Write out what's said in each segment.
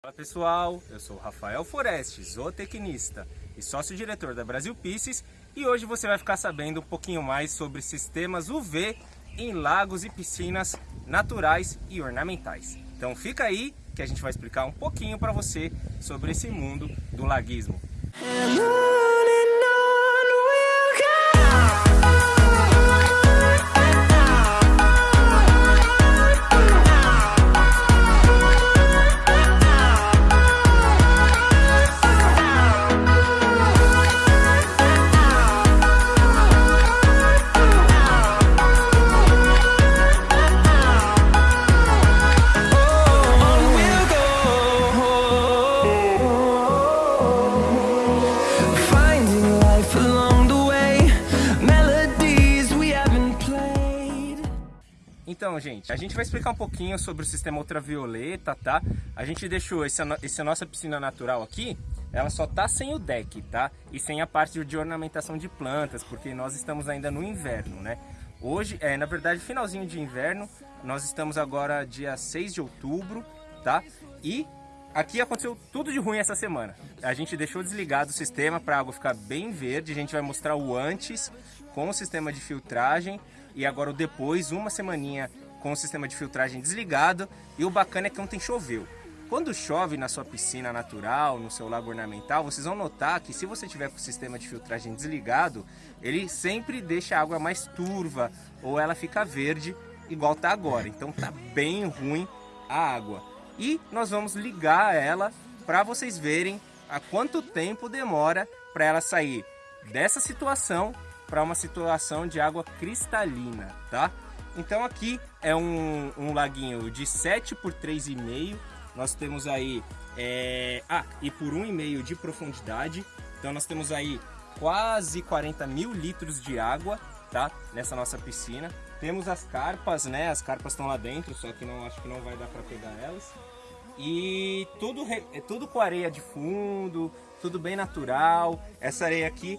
Fala pessoal, eu sou Rafael Foreste, zootecnista e sócio-diretor da Brasil Pisces e hoje você vai ficar sabendo um pouquinho mais sobre sistemas UV em lagos e piscinas naturais e ornamentais. Então fica aí que a gente vai explicar um pouquinho para você sobre esse mundo do laguismo. Então, gente, a gente vai explicar um pouquinho sobre o sistema ultravioleta, tá? A gente deixou esse, essa nossa piscina natural aqui, ela só tá sem o deck, tá? E sem a parte de ornamentação de plantas, porque nós estamos ainda no inverno, né? Hoje, é, na verdade, finalzinho de inverno, nós estamos agora dia 6 de outubro, tá? E aqui aconteceu tudo de ruim essa semana. A gente deixou desligado o sistema para a água ficar bem verde, a gente vai mostrar o antes com o sistema de filtragem e agora o depois, uma semaninha com o sistema de filtragem desligado. E o bacana é que ontem choveu. Quando chove na sua piscina natural, no seu lago ornamental, vocês vão notar que se você tiver com o sistema de filtragem desligado, ele sempre deixa a água mais turva ou ela fica verde igual tá agora. Então tá bem ruim a água. E nós vamos ligar ela para vocês verem a quanto tempo demora para ela sair dessa situação para uma situação de água cristalina, tá? Então aqui é um, um laguinho de 7 por 3,5, nós temos aí, é... ah, e por 1,5 de profundidade, então nós temos aí quase 40 mil litros de água, tá? Nessa nossa piscina. Temos as carpas, né? As carpas estão lá dentro, só que não acho que não vai dar para pegar elas. E tudo, é tudo com areia de fundo, tudo bem natural. Essa areia aqui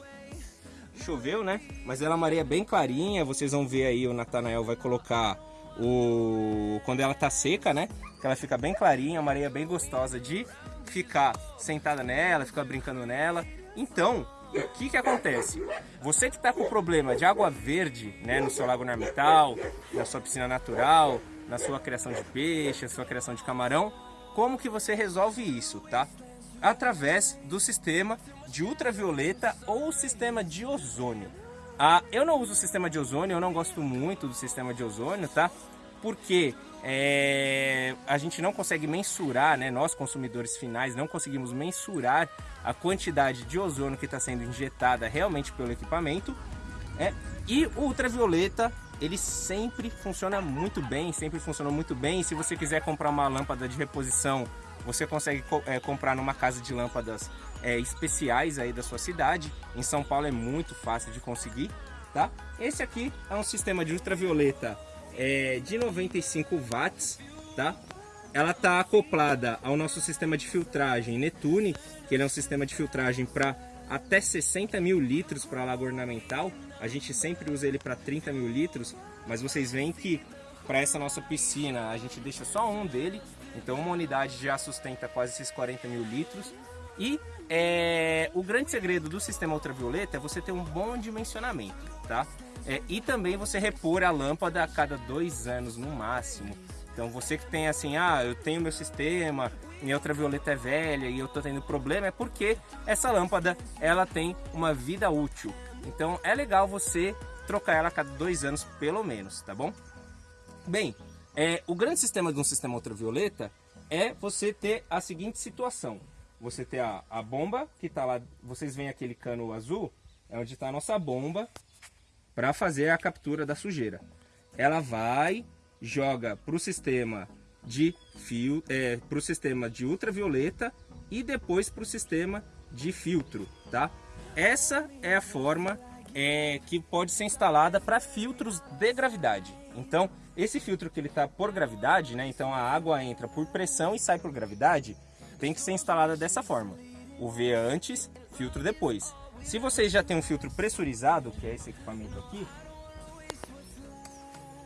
choveu, né? Mas ela é uma areia bem clarinha, vocês vão ver aí, o Natanael vai colocar o... quando ela tá seca, né? Que ela fica bem clarinha, uma areia bem gostosa de ficar sentada nela, ficar brincando nela. Então, o que que acontece? Você que está com problema de água verde, né, no seu lago ornamental, na sua piscina natural, na sua criação de peixe, na sua criação de camarão, como que você resolve isso, tá? Através do sistema de ultravioleta ou sistema de ozônio. Ah, eu não uso o sistema de ozônio, eu não gosto muito do sistema de ozônio, tá? Porque é, a gente não consegue mensurar, né? Nós consumidores finais não conseguimos mensurar a quantidade de ozônio que está sendo injetada realmente pelo equipamento. É, e o ultravioleta ele sempre funciona muito bem, sempre funcionou muito bem. E se você quiser comprar uma lâmpada de reposição você consegue é, comprar numa casa de lâmpadas é, especiais aí da sua cidade. Em São Paulo é muito fácil de conseguir, tá? Esse aqui é um sistema de ultravioleta é, de 95 watts, tá? Ela está acoplada ao nosso sistema de filtragem Netune, que ele é um sistema de filtragem para até 60 mil litros para lago ornamental. A gente sempre usa ele para 30 mil litros, mas vocês veem que para essa nossa piscina a gente deixa só um dele então uma unidade já sustenta quase esses 40 mil litros. E é, o grande segredo do sistema ultravioleta é você ter um bom dimensionamento, tá? É, e também você repor a lâmpada a cada dois anos no máximo. Então você que tem assim, ah, eu tenho meu sistema, minha ultravioleta é velha e eu tô tendo problema, é porque essa lâmpada ela tem uma vida útil. Então é legal você trocar ela a cada dois anos pelo menos, tá bom? Bem, é, o grande sistema de um sistema ultravioleta é você ter a seguinte situação. Você ter a, a bomba que está lá, vocês veem aquele cano azul, é onde está a nossa bomba para fazer a captura da sujeira. Ela vai, joga para o sistema de fio, é, para o sistema de ultravioleta e depois para o sistema de filtro, tá? Essa é a forma é, que pode ser instalada para filtros de gravidade. Então, esse filtro que ele está por gravidade, né? Então a água entra por pressão e sai por gravidade, tem que ser instalada dessa forma. O V antes, filtro depois. Se vocês já têm um filtro pressurizado, que é esse equipamento aqui,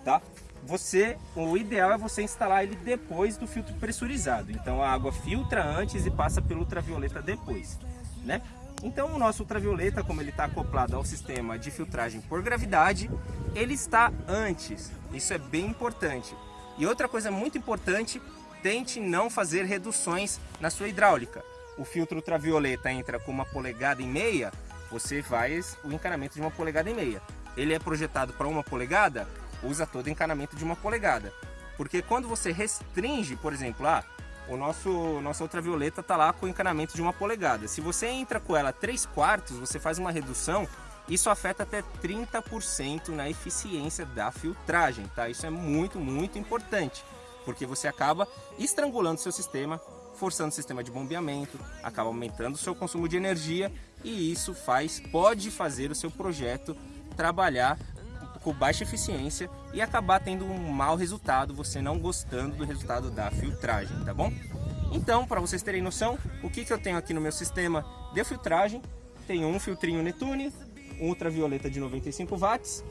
tá? você, o ideal é você instalar ele depois do filtro pressurizado. Então a água filtra antes e passa pelo ultravioleta depois, né? Então o nosso ultravioleta, como ele está acoplado ao sistema de filtragem por gravidade, ele está antes. Isso é bem importante. E outra coisa muito importante, tente não fazer reduções na sua hidráulica. O filtro ultravioleta entra com uma polegada e meia, você faz o encanamento de uma polegada e meia. Ele é projetado para uma polegada, usa todo o encanamento de uma polegada. Porque quando você restringe, por exemplo, ah, o nosso nossa ultravioleta está lá com encanamento de uma polegada. Se você entra com ela 3 quartos, você faz uma redução, isso afeta até 30% na eficiência da filtragem, tá? Isso é muito, muito importante, porque você acaba estrangulando seu sistema, forçando o sistema de bombeamento, acaba aumentando o seu consumo de energia e isso faz, pode fazer o seu projeto trabalhar com baixa eficiência e acabar tendo um mau resultado, você não gostando do resultado da filtragem, tá bom? Então, para vocês terem noção, o que, que eu tenho aqui no meu sistema de filtragem, tenho um filtrinho Netune, ultravioleta de 95 watts,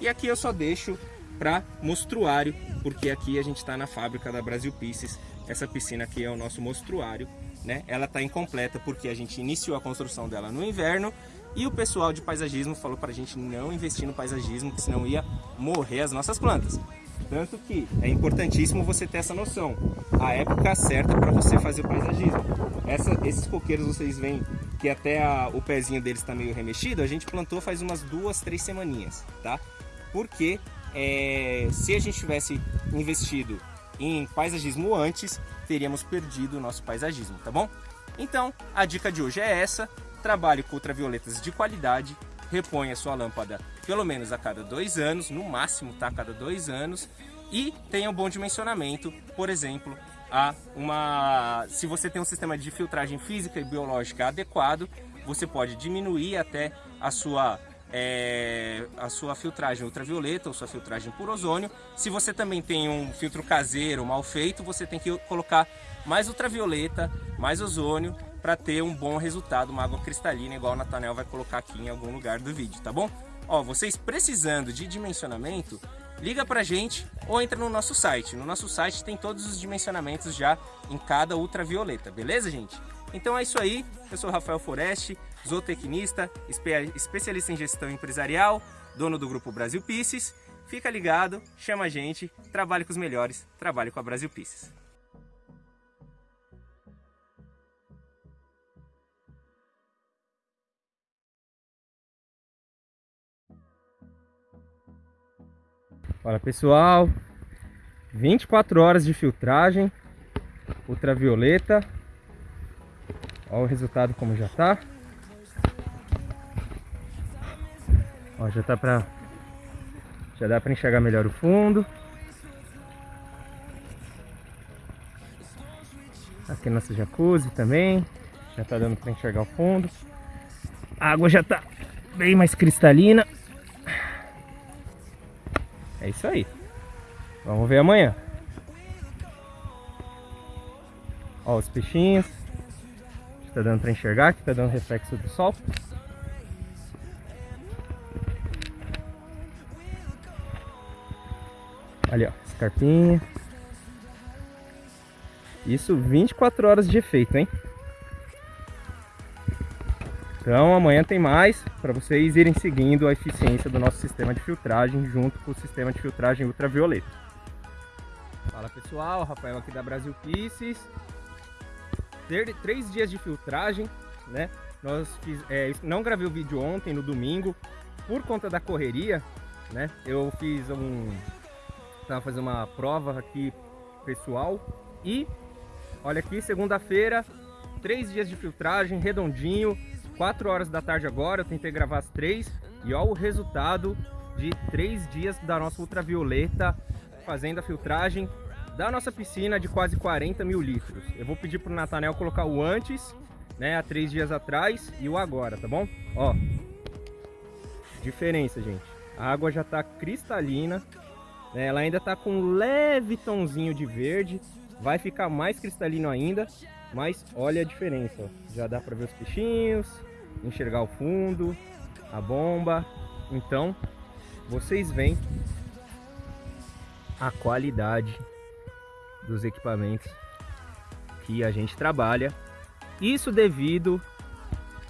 e aqui eu só deixo para mostruário, porque aqui a gente está na fábrica da Brasil Pieces, essa piscina aqui é o nosso mostruário, né? Ela está incompleta porque a gente iniciou a construção dela no inverno e o pessoal de paisagismo falou para a gente não investir no paisagismo, que senão ia morrer as nossas plantas. Tanto que é importantíssimo você ter essa noção, a época certa para você fazer o paisagismo. Essa, esses coqueiros vocês veem que até a, o pezinho deles está meio remexido, a gente plantou faz umas duas, três semaninhas, tá? Porque é, se a gente tivesse investido em paisagismo antes, teríamos perdido o nosso paisagismo, tá bom? Então, a dica de hoje é essa, trabalhe com ultravioletas de qualidade, reponha sua lâmpada pelo menos a cada dois anos, no máximo tá, a cada dois anos, e tenha um bom dimensionamento, por exemplo, a uma, se você tem um sistema de filtragem física e biológica adequado, você pode diminuir até a sua é, a sua filtragem ultravioleta ou sua filtragem por ozônio. Se você também tem um filtro caseiro mal feito, você tem que colocar mais ultravioleta, mais ozônio para ter um bom resultado, uma água cristalina, igual o Natanel vai colocar aqui em algum lugar do vídeo, tá bom? Ó, vocês precisando de dimensionamento, liga pra gente ou entra no nosso site. No nosso site tem todos os dimensionamentos já em cada ultravioleta, beleza, gente? Então é isso aí, eu sou Rafael Foreste, zootecnista, especialista em gestão empresarial, dono do grupo Brasil Pisces. Fica ligado, chama a gente, trabalhe com os melhores, trabalhe com a Brasil Pisces. Olha pessoal, 24 horas de filtragem ultravioleta. Olha o resultado como já tá. Ó, já tá pra... Já dá pra enxergar melhor o fundo. Aqui nosso jacuzzi também. Já tá dando pra enxergar o fundo. A água já tá bem mais cristalina. É isso aí. Vamos ver amanhã. Ó os peixinhos. Tá dando pra enxergar aqui, tá dando reflexo do sol. Ali ó, escarpinha. Isso 24 horas de efeito, hein? Então amanhã tem mais para vocês irem seguindo a eficiência do nosso sistema de filtragem junto com o sistema de filtragem ultravioleta. Fala pessoal, Rafael aqui da Brasil Pieces. Três dias de filtragem, né? Nós fiz, é, não gravei o vídeo ontem, no domingo, por conta da correria, né? Eu fiz um... Tava fazendo uma prova aqui pessoal e olha aqui, segunda-feira, três dias de filtragem, redondinho, 4 horas da tarde agora, eu tentei gravar as 3 e olha o resultado de 3 dias da nossa ultravioleta fazendo a filtragem da nossa piscina de quase 40 mil litros. Eu vou pedir pro Natanel colocar o antes, né, há 3 dias atrás e o agora, tá bom? Ó, diferença, gente. A água já tá cristalina, né, ela ainda tá com um leve tonzinho de verde, vai ficar mais cristalino ainda, mas olha a diferença, ó. já dá para ver os peixinhos, enxergar o fundo, a bomba. Então, vocês veem a qualidade dos equipamentos que a gente trabalha. Isso devido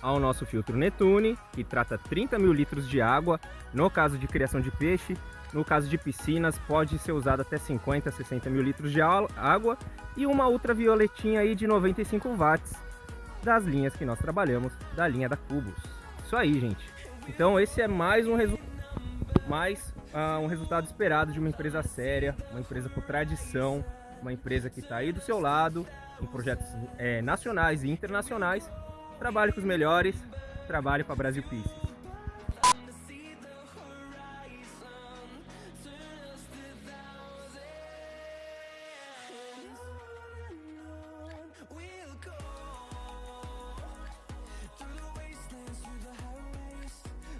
ao nosso filtro Netune, que trata 30 mil litros de água, no caso de criação de peixe, no caso de piscinas pode ser usado até 50, 60 mil litros de água e uma ultravioletinha aí de 95 watts das linhas que nós trabalhamos, da linha da Cubos. Isso aí, gente. Então esse é mais um, resu mais, uh, um resultado esperado de uma empresa séria, uma empresa com tradição, uma empresa que está aí do seu lado, em projetos é, nacionais e internacionais. Trabalhe com os melhores, trabalhe para Brasil Pieces.